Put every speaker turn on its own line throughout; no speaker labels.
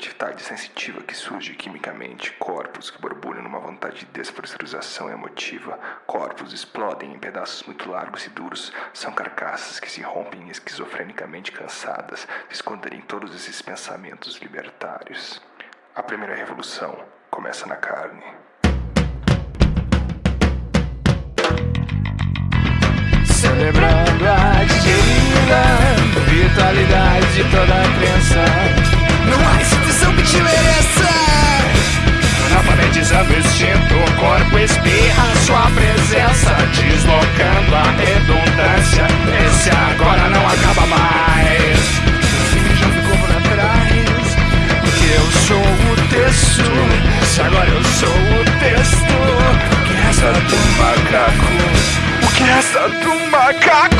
atividade sensitiva que surge quimicamente, corpos que borbulham numa vontade de despressurização emotiva, corpos explodem em pedaços muito largos e duros, são carcaças que se rompem esquizofrenicamente cansadas de esconderem todos esses pensamentos libertários. A primeira revolução começa na carne.
Celebrando a querida vitalidade de toda a crença. Te mereça. Alfabetizando o instinto, o corpo espirra sua presença, deslocando a redundância. Esse agora não acaba mais. O já ficou pra trás. Porque eu sou o texto. Se agora eu sou o texto, o que resta do macaco? O que resta do macaco?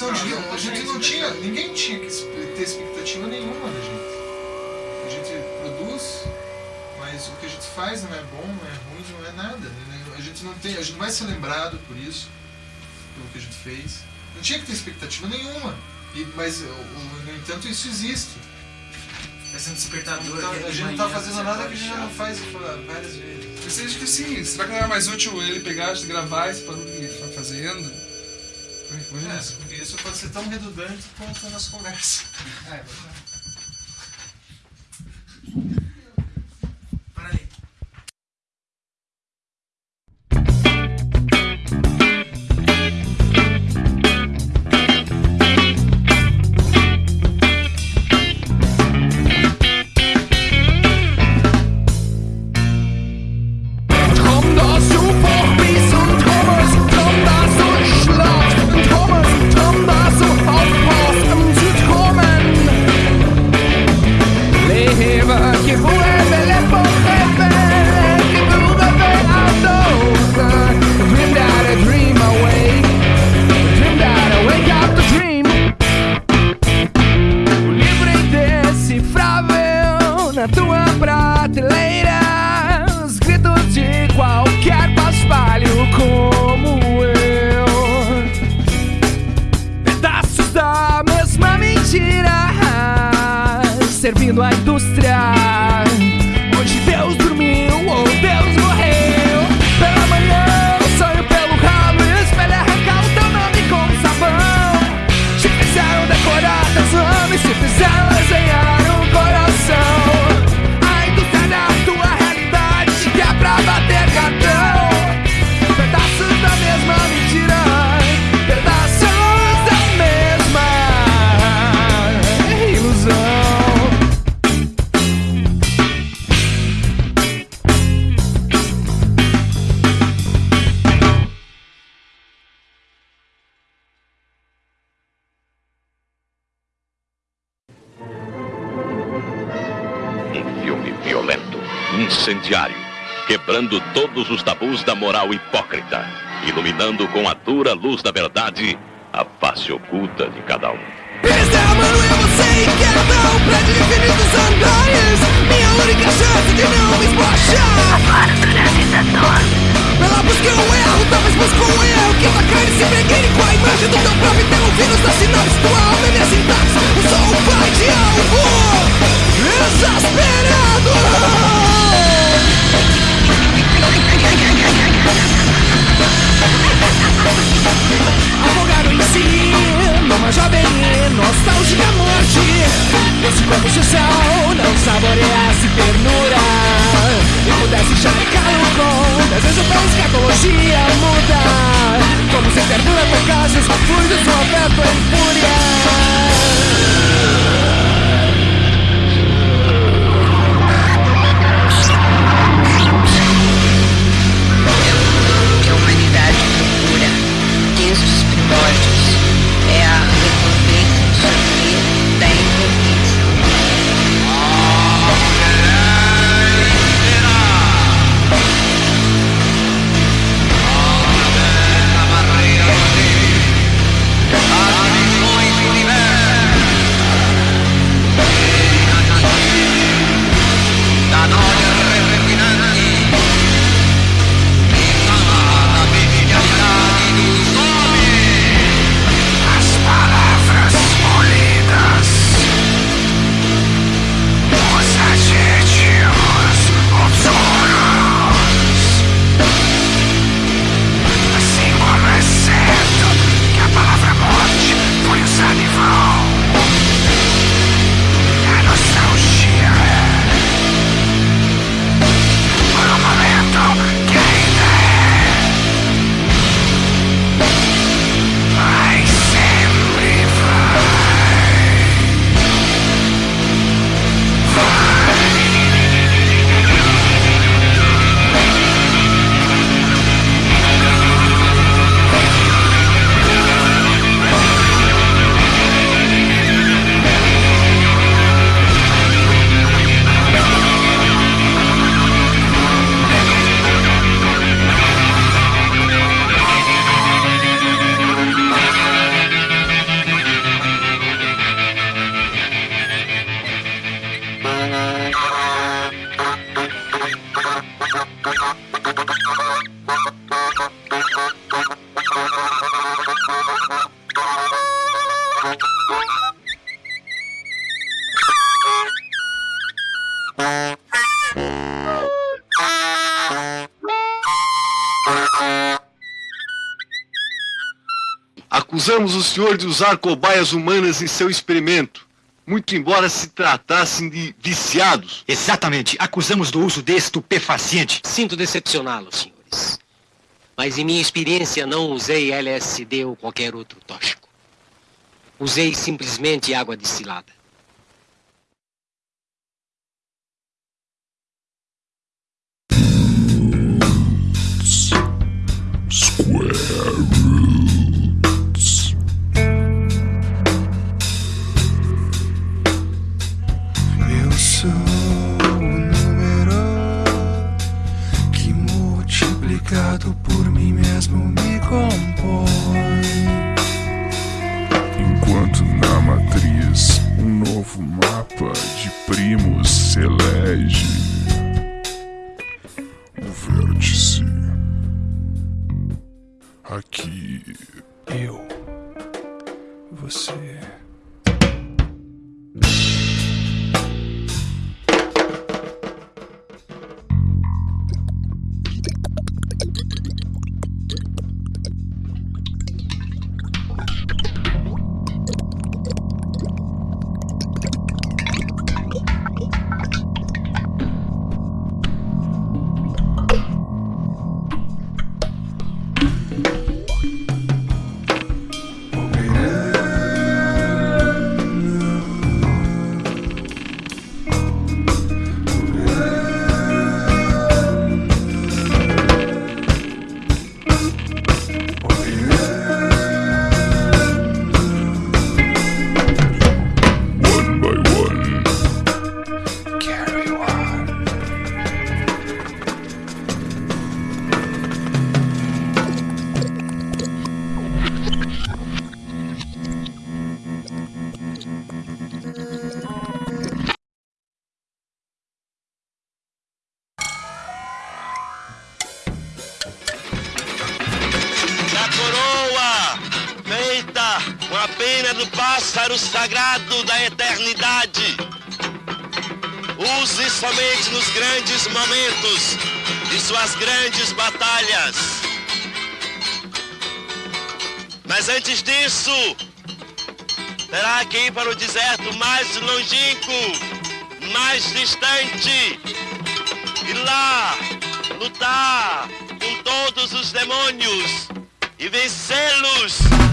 Gente não tinha, a gente não tinha, ninguém tinha que ter expectativa nenhuma da gente. A gente produz, mas o que a gente faz não é bom, não é ruim, não é nada. né? A gente não tem, a gente não vai ser lembrado por isso, pelo que a gente fez. Não tinha que ter expectativa nenhuma. E, mas, no entanto, isso existe.
Esse despertador.
Então, a gente não tá fazendo nada que a gente já não faz várias vezes.
Eu acho que sim. Será que não era mais útil ele pegar, gravar esse barulho que ele está fazendo?
É,
isso.
porque isso pode ser tão redundante quanto a nossa conversa.
É,
quebrando todos os tabus da moral hipócrita, iluminando com a dura luz da verdade a face oculta de cada um.
Eles derramando em você e quebra um prédio de infinitos andares Minha única chance de não me esbochar. Agora durante Pela busca e o erro, talvez busco um erro Que tua carne se pregueire com a imagem do teu próprio Tem um vírus das sinapses, tua alma é minha sintaxe. Eu sou um pai de algo exasperado Afogado em si, numa jovem e nostálgica morte Esse corpo social não saboreasse ternura E pudesse chavecar-lo com desejo pra escatologia muda. Como se ternura tocasse os fluidos do afeto em
Acusamos o senhor de usar cobaias humanas em seu experimento, muito embora se tratassem de viciados.
Exatamente. Acusamos do uso de estupefaciente. Sinto decepcioná-los, senhores. Mas em minha experiência não usei LSD ou qualquer outro tóxico. Usei simplesmente água destilada.
Eu compõe.
Enquanto na matriz um novo mapa de primos se elege. O vértice. Aqui.
Eu, você, Mas antes disso, terá que ir para o deserto mais longínquo, mais distante, e lá lutar com todos os demônios e vencê-los.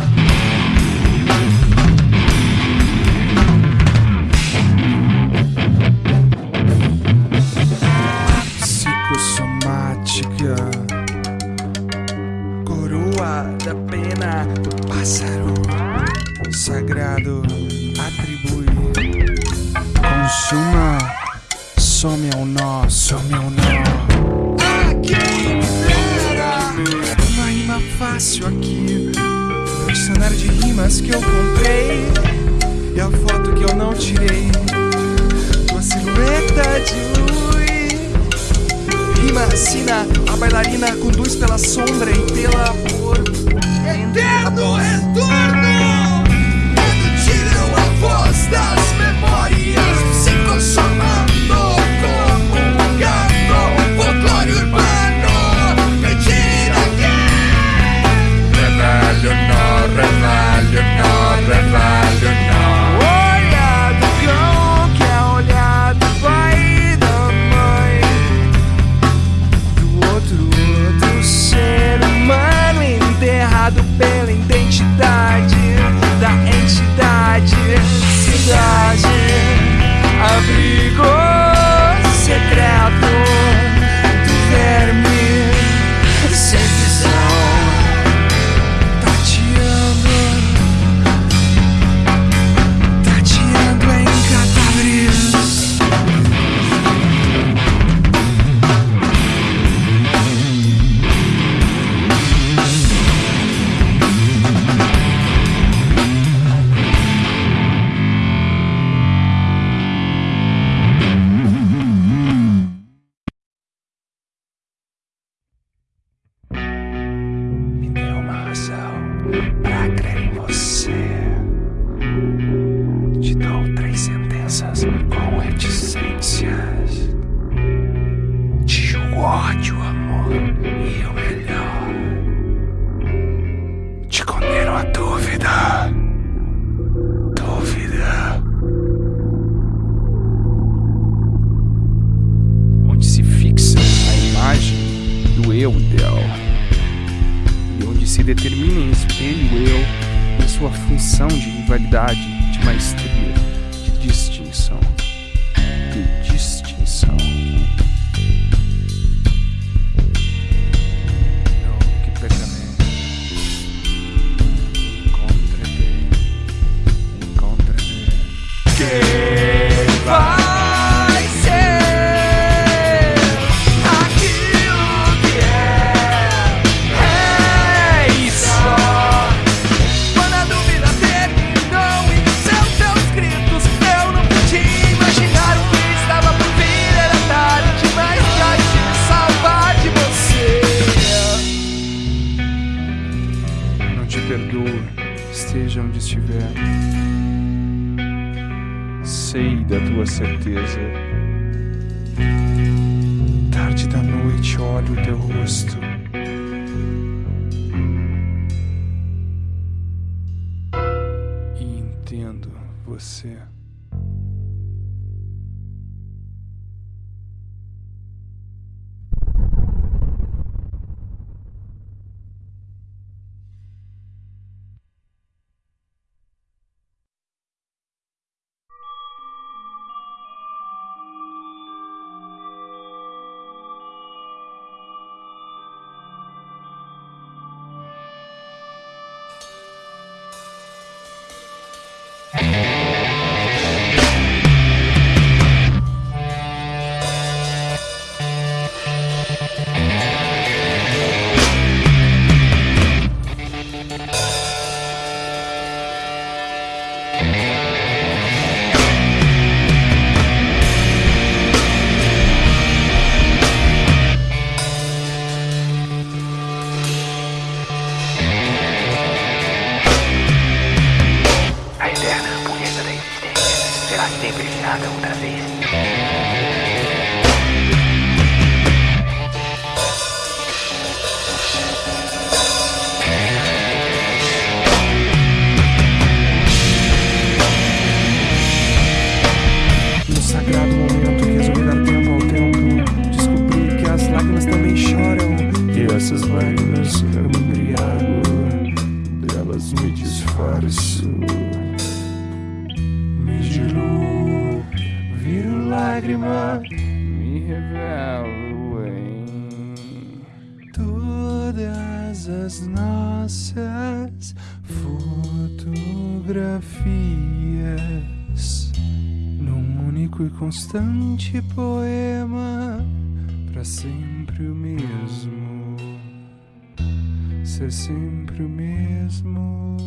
certeza. Tarde da noite olho o teu rosto. E entendo você.
Sempre o mesmo. Ser sempre o mesmo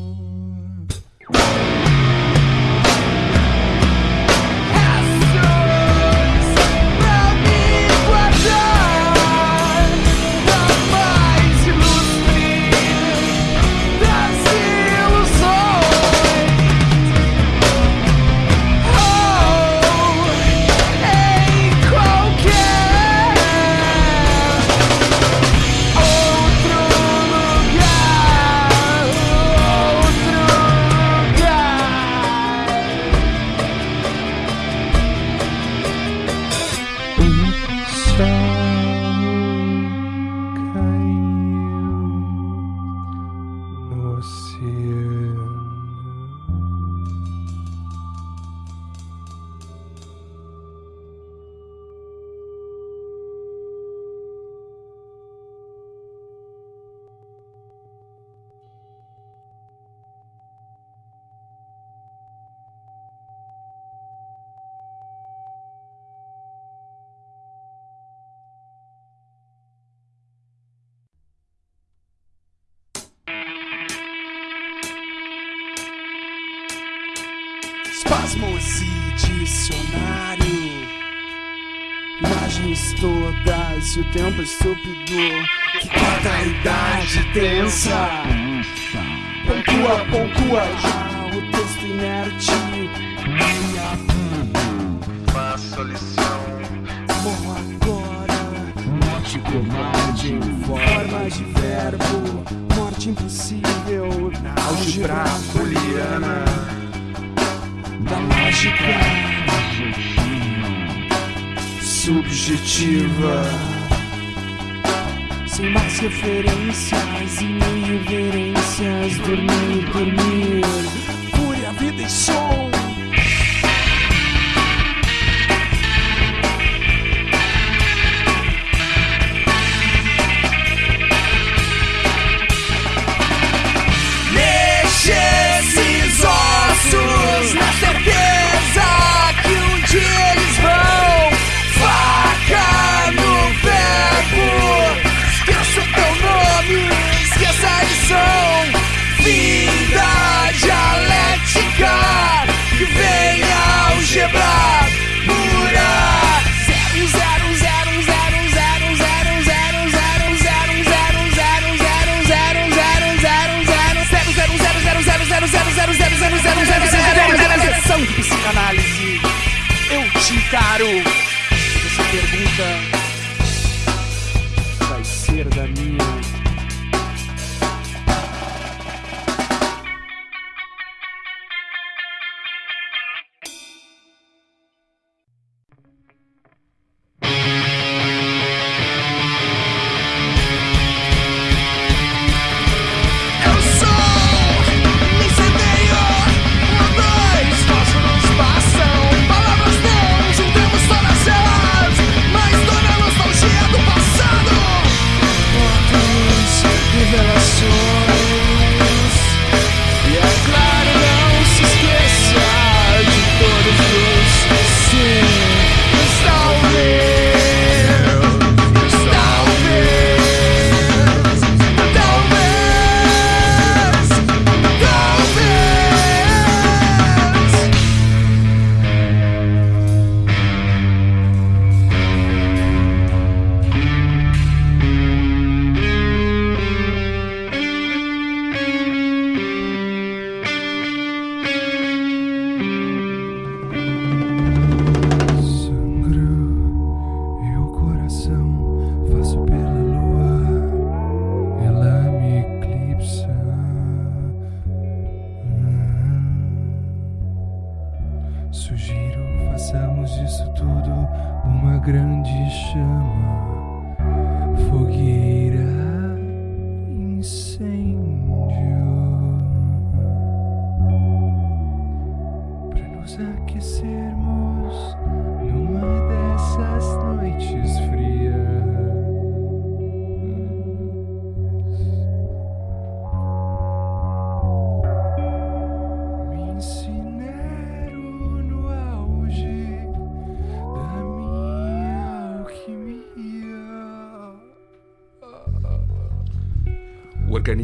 Espasmos e dicionário. Imagens todas e o tempo estúpido Que corta a idade tensa Pontua, pontua já o texto inerte.
Faço a lição.
Morro agora Morte covarde em forma de verbo. Morte impossível. Álgebra booleana da lógica subjetiva, sem mais referências e nem reverências. Dormir, dormir, fúria, vida e som.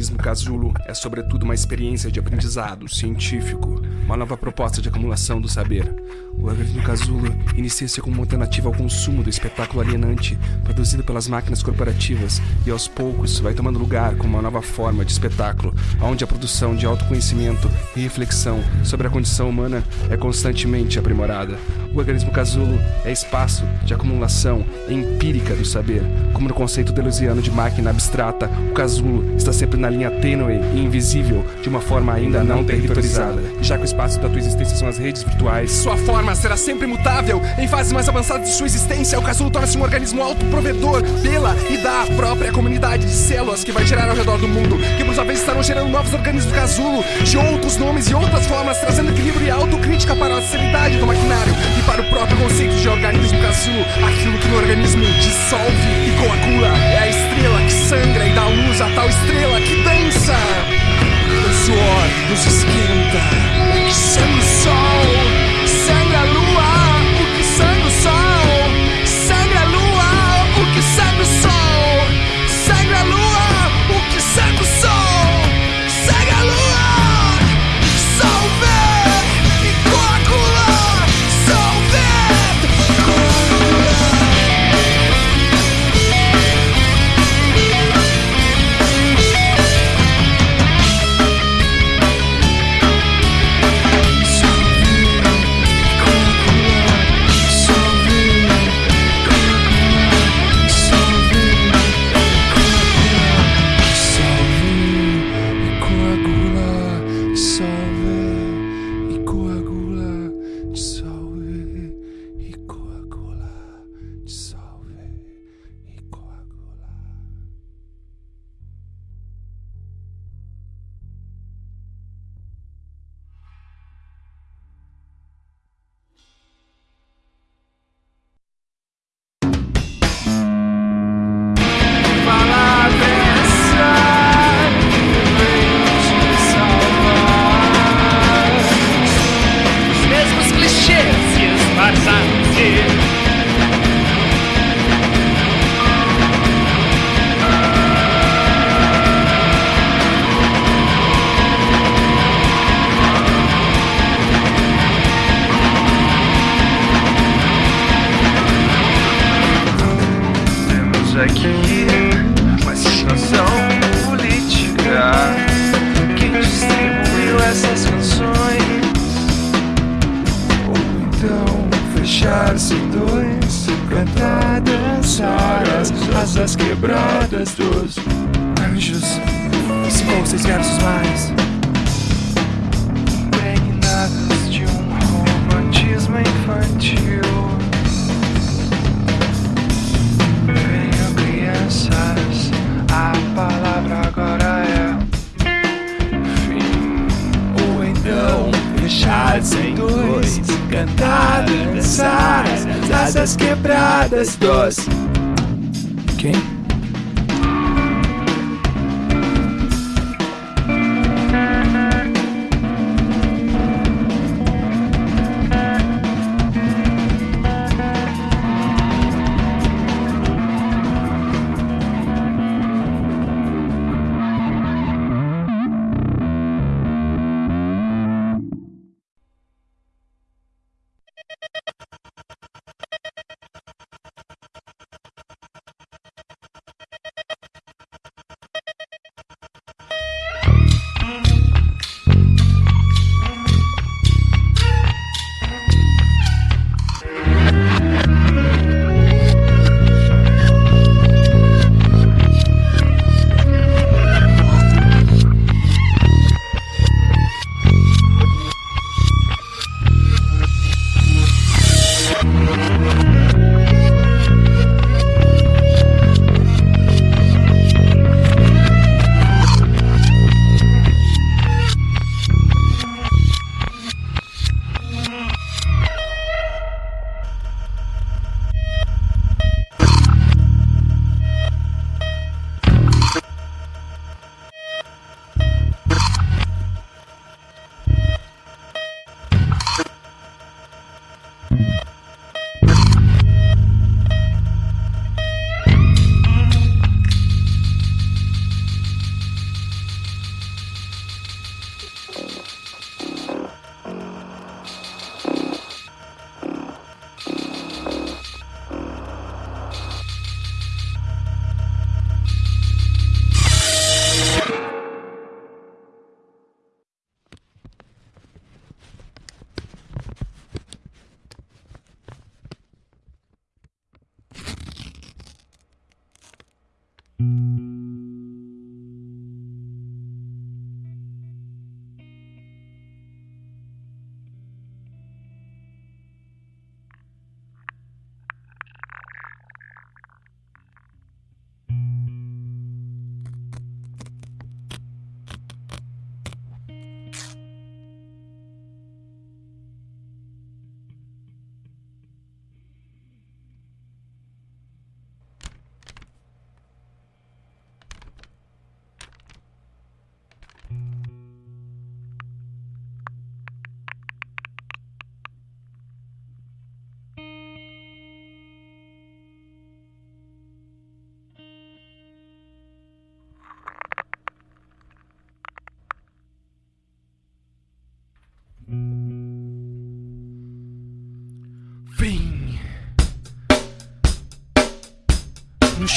Organismo casulo é, sobretudo, uma experiência de aprendizado científico, uma nova proposta de acumulação do saber. O organismo casulo inicia-se como uma alternativa ao consumo do espetáculo alienante produzido pelas máquinas corporativas e, aos poucos, vai tomando lugar como uma nova forma de espetáculo, onde a produção de autoconhecimento e reflexão sobre a condição humana é constantemente aprimorada. O organismo casulo é espaço de acumulação empírica do saber. Como no conceito deleuziano de máquina abstrata, o casulo está sempre na linha tênue e invisível de uma forma ainda não territorializada. Já que o espaço da tua existência são as redes virtuais, sua forma será sempre mutável. Em fases mais avançadas de sua existência, o casulo torna-se um organismo autoprovedor pela e da própria comunidade de células que vai gerar ao redor do mundo, que por sua vez estarão gerando novos organismos casulo, de outros nomes e outras formas, trazendo equilíbrio e autocrítica para a seriedade do maquinário e para o próprio conceito de organismo casulo, aquilo que no organismo dissolve e coagula. É a que sangra e dá luz a tal estrela que dança. O suor nos esquenta, sangue o sol,
dançar as asas quebradas dos anjos. Ou seis versos mais. Impregnados de um romantismo infantil. Venham crianças, a palavra agora é fim. Ou então fechados em dois, cantar, dançar as asas quebradas dos.
Okay.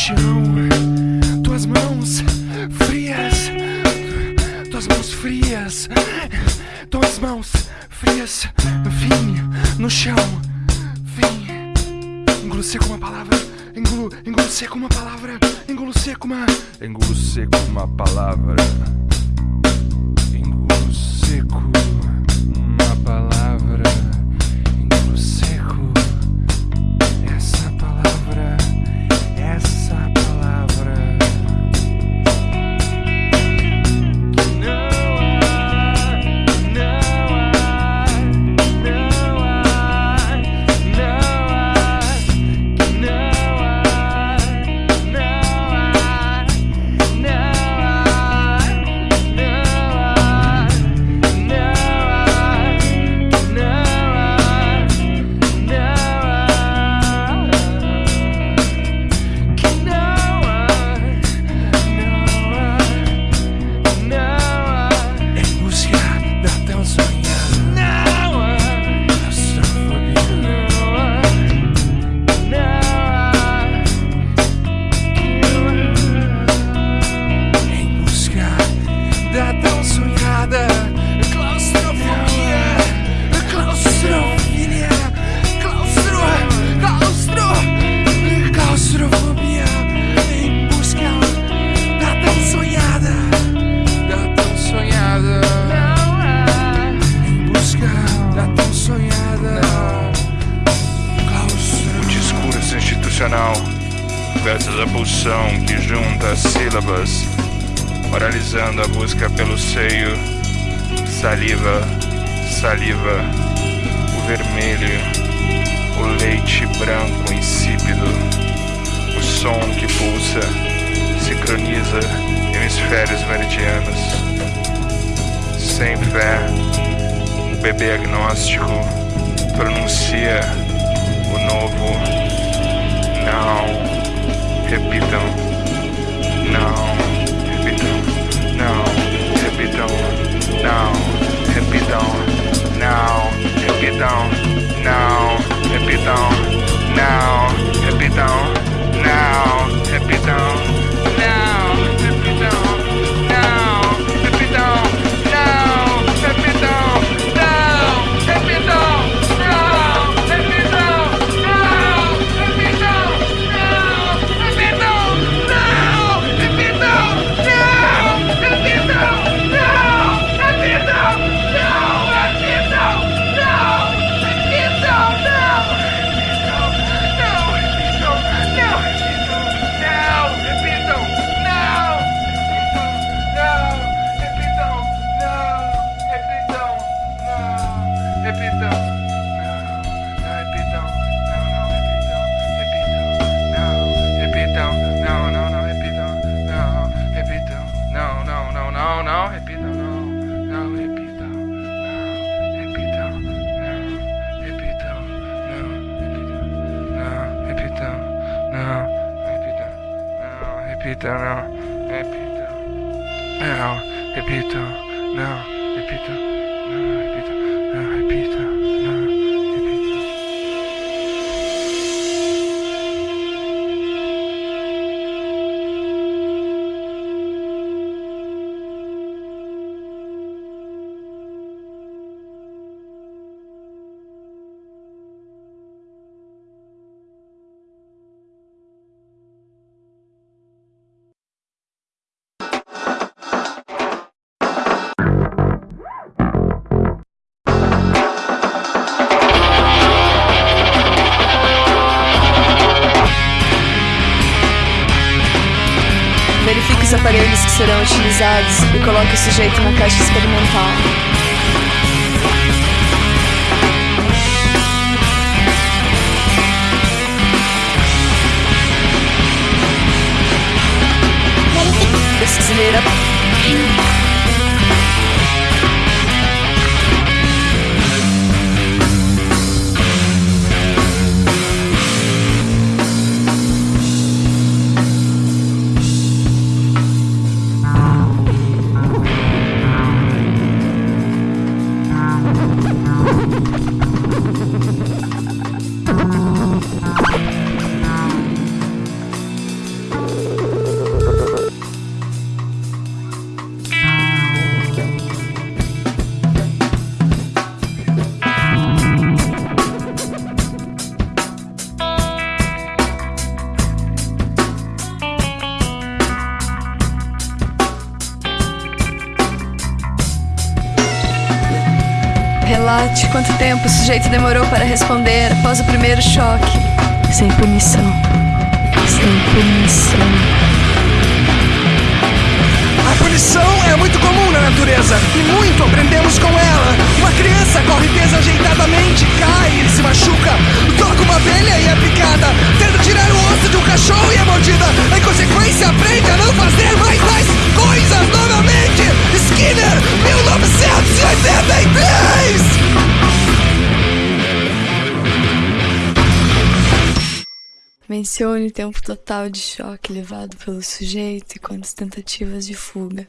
Chão. Tuas mãos frias, tuas mãos frias, tuas mãos frias, fim no chão, fim. Engulo seco uma palavra, engulo, engulo seco uma palavra, engulo seco uma,
Engulo seco uma palavra. Engulo seco
versus a pulsão que junta as sílabas, moralizando a busca pelo seio, saliva, saliva, o vermelho, o leite branco insípido, o som que pulsa, sincroniza hemisférios meridianos. Sem fé, o bebê agnóstico pronuncia o novo não. Hip it down. Now. Hip it down. Now. Hip it down. Now. Hip it
down. Now. Hip it down. Now. Hip it down. Now. Down. Now. Down. desse jeito, né? Tempo o sujeito demorou para responder após o primeiro choque. Sem punição. Sem punição.
A punição é muito comum na natureza e muito aprendemos com ela. Uma criança corre desajeitadamente, cai e se machuca. Toca uma abelha e é picada.
Mencione o tempo total de choque levado pelo sujeito e quantas tentativas de fuga.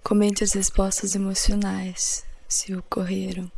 Comente as respostas emocionais, se ocorreram.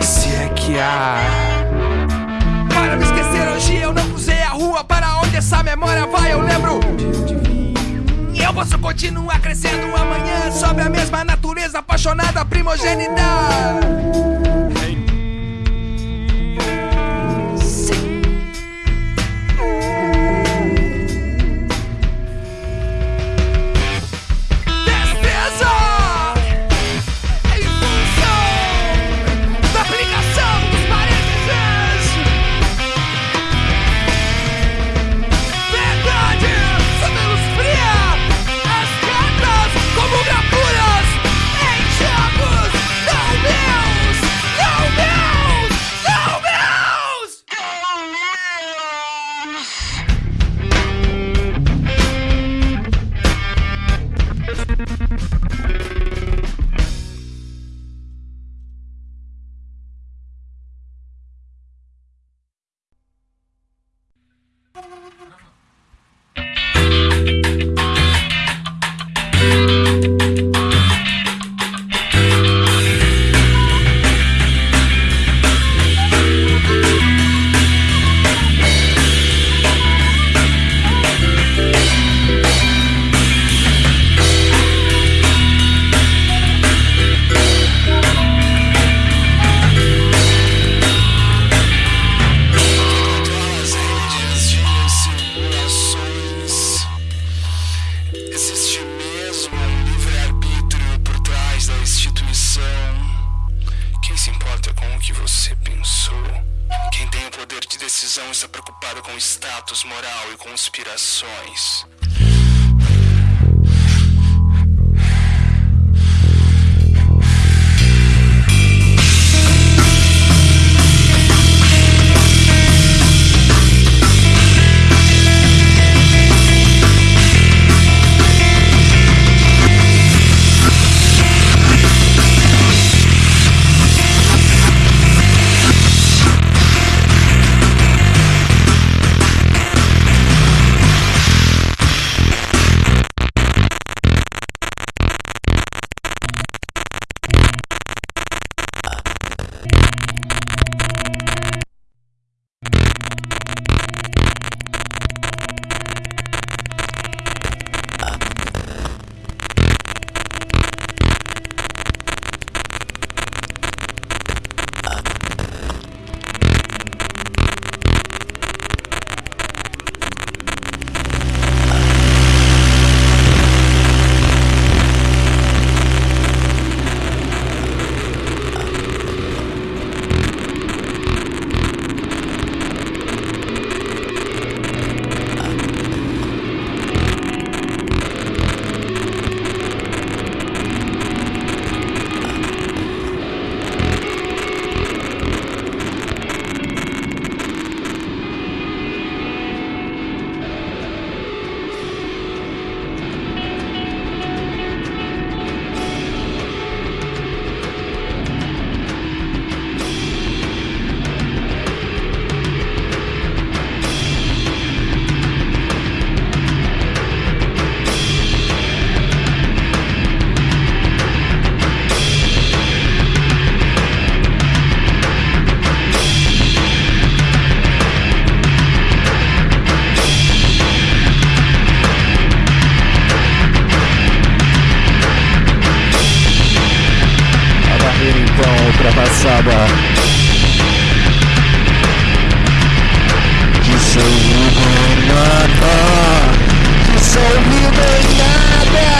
Se é que há.
Para me esquecer hoje eu não cruzei a rua. Para onde essa memória vai eu lembro Eu posso continuar crescendo amanhã. Sob a mesma natureza apaixonada primogênita
ultrapassada. Dissolvido em nada. Dissolvido em nada.